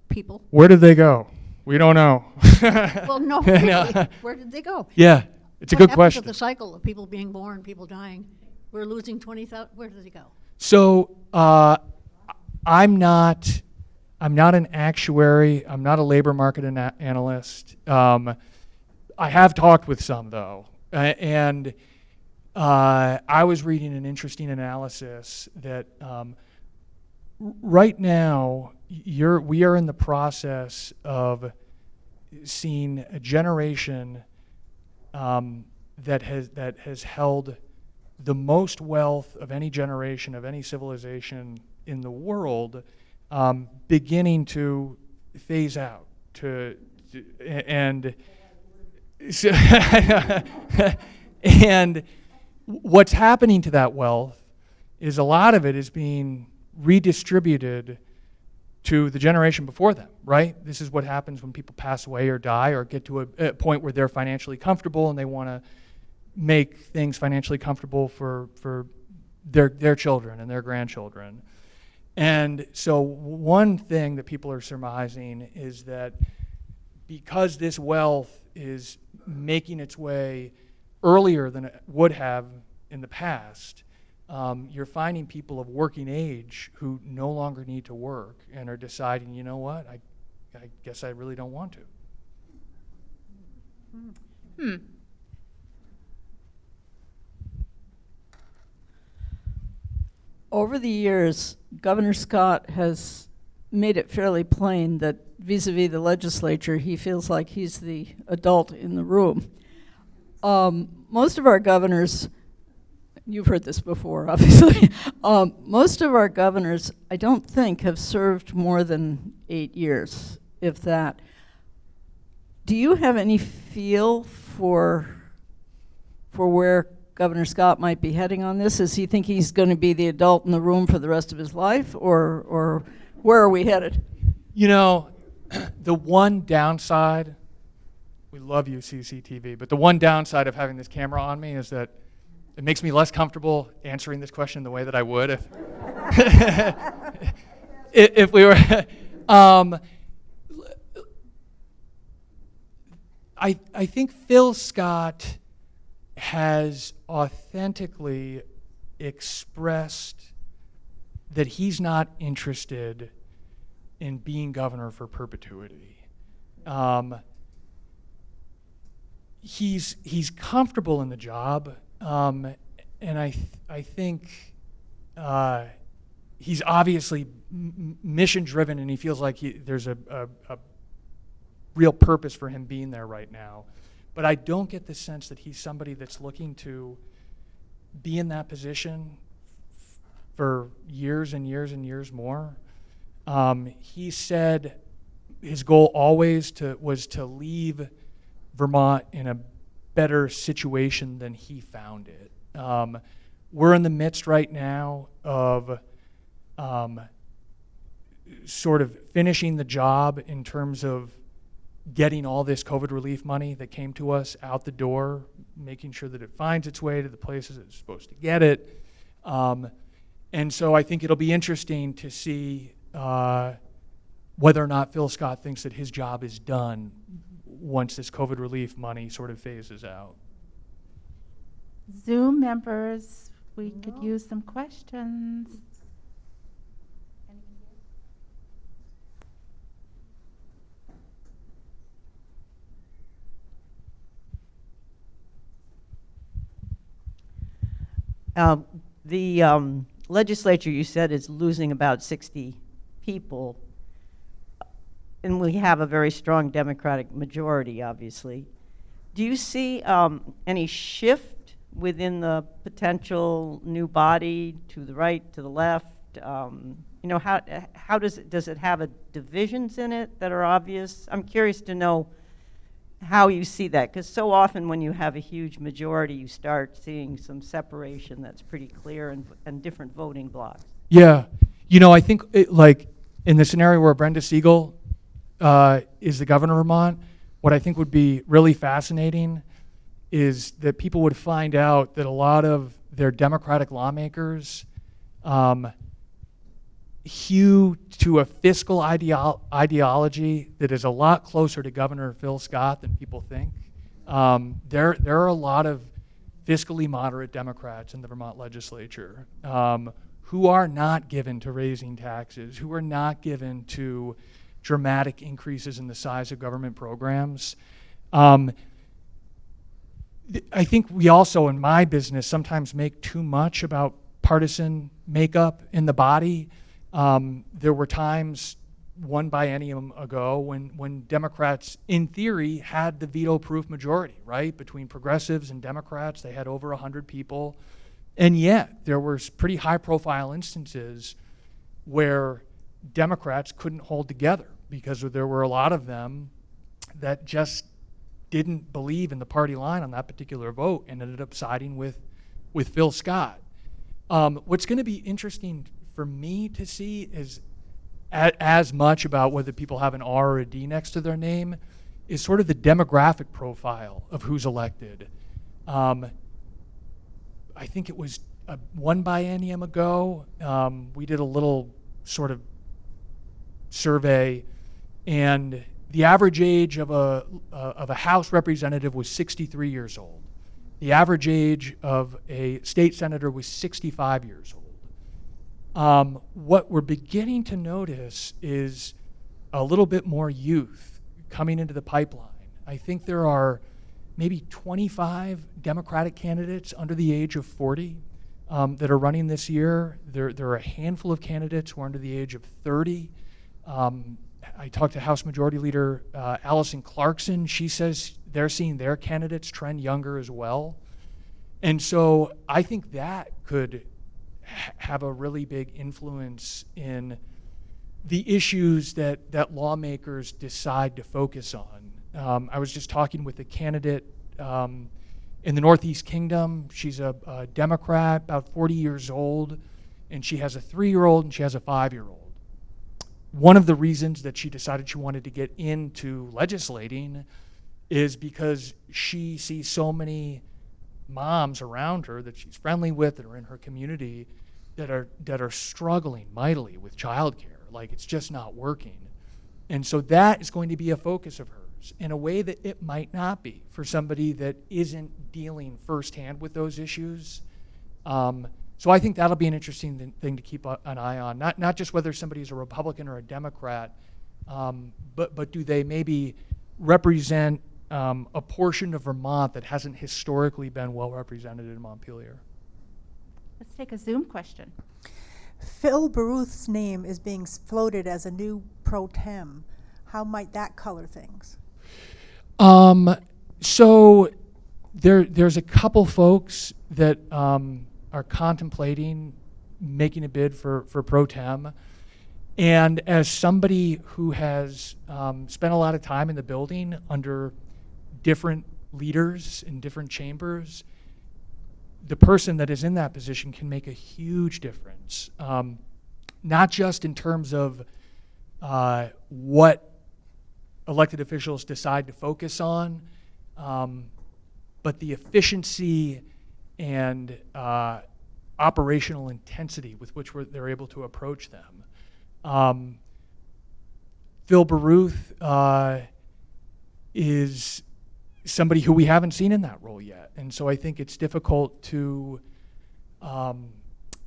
people? Where did they go? We don't know. (laughs) Well, no, (laughs) No. where did they go? Yeah, it's a good happened to question. the cycle of people being born, people dying? We're losing 20,000, where did it go? So uh, I'm not, I'm not an actuary. I'm not a labor market ana- analyst. Um, I have talked with some though, uh, and uh, I was reading an interesting analysis that um, right now you're, we are in the process of seeing a generation um, that has that has held the most wealth of any generation of any civilization in the world, um, beginning to phase out. To, to and so (laughs) and what's happening to that wealth is a lot of it is being redistributed to the generation before them, right? This is what happens when people pass away or die or get to a, a point where they're financially comfortable and they want to make things financially comfortable for, for their, their children and their grandchildren. And so, one thing that people are surmising is that because this wealth is making its way earlier than it would have in the past, um, you're finding people of working age who no longer need to work and are deciding, you know what, I, I guess I really don't want to. Hmm. Over the years, Governor Scott has made it fairly plain that vis-à-vis the legislature, he feels like he's the adult in the room. Um, most of our governors, you've heard this before, (laughs) obviously. um, most of our governors, I don't think, have served more than eight years, if that. Do you have any feel for for where Governor Scott might be heading on this? Does he think he's going to be the adult in the room for the rest of his life, or or where are we headed? You know, (clears throat) the one downside, we love you, CCTV, but the one downside of having this camera on me is that it makes me less comfortable answering this question the way that I would if, (laughs) if we were. (laughs) um, I, I think Phil Scott has authentically expressed that he's not interested in being governor for perpetuity. Um, he's he's comfortable in the job, um, and I th- I think uh, he's obviously mission driven, and he feels like he, there's a, a, a real purpose for him being there right now. But I don't get the sense that he's somebody that's looking to be in that position for years and years and years more. Um, he said his goal always to was to leave Vermont in a better situation than he found it. Um, we're in the midst right now of um, sort of finishing the job in terms of getting all this COVID relief money that came to us out the door, making sure that it finds its way to the places it's supposed to get it. Um, and so I think it'll be interesting to see uh, whether or not Phil Scott thinks that his job is done once this COVID relief money sort of phases out. Zoom members, we could use some questions. Uh, The um, legislature, you said, is losing about 60 people, and we have a very strong Democratic majority, obviously. Do you see um, any shift within the potential new body to the right, to the left? Um, You know, how, how does it, does it have a divisions in it that are obvious? I'm curious to know how you see that, because so often when you have a huge majority, you start seeing some separation that's pretty clear and, and different voting blocks. Yeah, you know, I think it, like in the scenario where Brenda Siegel uh, is the governor of Vermont, what I think would be really fascinating is that people would find out that a lot of their Democratic lawmakers um, hew to a fiscal ideo- ideology that is a lot closer to Governor Phil Scott than people think. Um, there, there are a lot of fiscally moderate Democrats in the Vermont legislature um, who are not given to raising taxes, who are not given to dramatic increases in the size of government programs. Um, I think we also, in my business, sometimes make too much about partisan makeup in the body. Um, there were times one biennium ago when, when Democrats, in theory, had the veto proof majority, right? Between progressives and Democrats, they had over 100 people. And yet, there were pretty high profile instances where Democrats couldn't hold together because there were a lot of them that just didn't believe in the party line on that particular vote and ended up siding with, with Phil Scott. Um, what's going to be interesting for me to see is as much about whether people have an R or a D next to their name is sort of the demographic profile of who's elected. Um, I think it was uh one biennium ago. Um, we did a little sort of survey, and the average age of a uh, of a House representative was 63 years old. The average age of a state senator was 65 years old. Um, what we're beginning to notice is a little bit more youth coming into the pipeline. I think there are maybe 25 Democratic candidates under the age of 40 um, that are running this year. There, there are a handful of candidates who are under the age of 30. Um, I talked to House Majority Leader uh, Allison Clarkson. She says they're seeing their candidates trend younger as well. And so I think that could have a really big influence in the issues that, that lawmakers decide to focus on. Um, I was just talking with a candidate um, in the Northeast Kingdom. She's a, a Democrat, about 40 years old, and she has a three year old and she has a five year old. One of the reasons that she decided she wanted to get into legislating is because she sees so many moms around her that she's friendly with that are in her community that are that are struggling mightily with childcare. Like it's just not working. And so that is going to be a focus of hers in a way that it might not be for somebody that isn't dealing firsthand with those issues. Um, so I think that'll be an interesting th- thing to keep an eye on. Not not just whether somebody's a Republican or a Democrat, um, but but do they maybe represent um, a portion of Vermont that hasn't historically been well represented in Montpelier? Let's take a Zoom question. Phil Baruth's name is being floated as a new pro tem. How might that color things? Um, so there, there's a couple folks that um, are contemplating making a bid for, for pro tem. And as somebody who has um, spent a lot of time in the building under different leaders in different chambers, the person that is in that position can make a huge difference. Um, not just in terms of uh, what elected officials decide to focus on, um, but the efficiency and uh, operational intensity with which we're, they're able to approach them. Um, Phil Baruth uh, is somebody who we haven't seen in that role yet. And so I think it's difficult to um,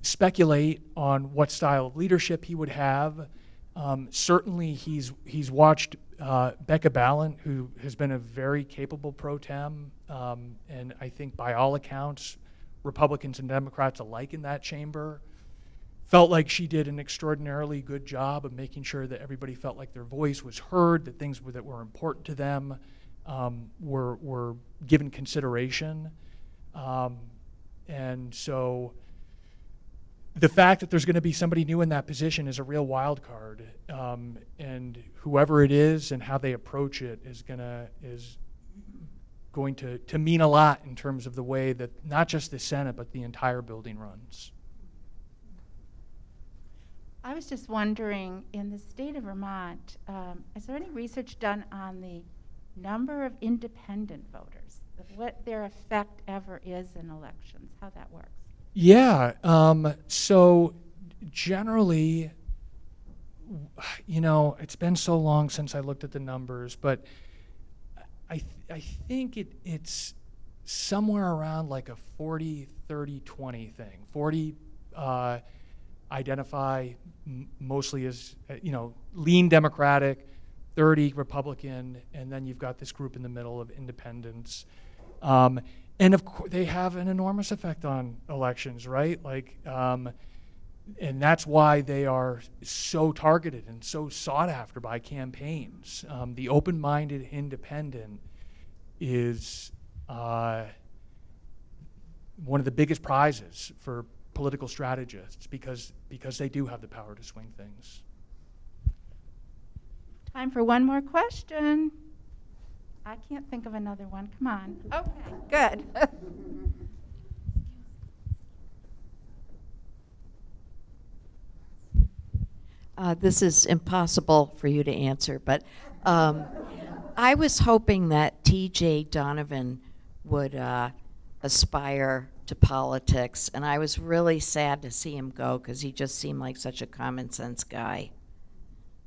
speculate on what style of leadership he would have. Um, certainly, he's, he's watched uh, Becca Balint, who has been a very capable pro tem, um, and I think by all accounts, Republicans and Democrats alike in that chamber felt like she did an extraordinarily good job of making sure that everybody felt like their voice was heard, that things were, that were important to them um, were, were given consideration. Um, and so the fact that there's going to be somebody new in that position is a real wild card. Um, and whoever it is and how they approach it is going to, is going to, to mean a lot in terms of the way that not just the Senate, but the entire building runs. I was just wondering, in the state of Vermont, um, is there any research done on the number of independent voters? What their effect ever is in elections, how that works? Yeah. Um, so generally, you know, it's been so long since I looked at the numbers, but I, th- I think it, it's somewhere around like a 40, 30, 20 thing. 40 uh, identify mostly as, uh, you know, lean Democratic, 30 Republican, and then you've got this group in the middle of independents. Um, and of course, they have an enormous effect on elections, right? Like, um, and that's why they are so targeted and so sought after by campaigns. Um, the open-minded independent is uh, one of the biggest prizes for political strategists because because they do have the power to swing things. Time for one more question. I can't think of another one. Come on. Okay, good. (laughs) Uh, this is impossible for you to answer, but um, I was hoping that T.J. Donovan would uh, aspire to politics, and I was really sad to see him go because he just seemed like such a common sense guy.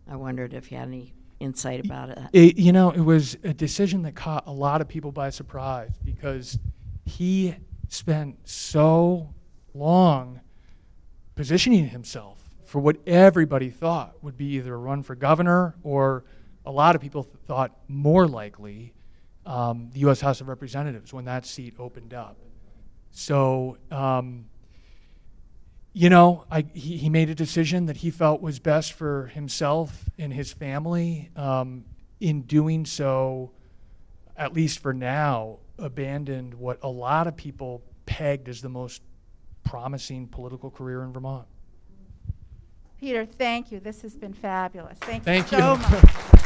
I wondered if you had any insight about it. It, you know, it was a decision that caught a lot of people by surprise because he spent so long positioning himself for what everybody thought would be either a run for governor or a lot of people th- thought more likely um, the U.S. House of Representatives when that seat opened up. So, um, you know, I, he, he made a decision that he felt was best for himself and his family. Um, in doing so, at least for now, abandoned what a lot of people pegged as the most promising political career in Vermont. Peter, thank you. This has been fabulous. Thank, Thank you you. so much. (laughs)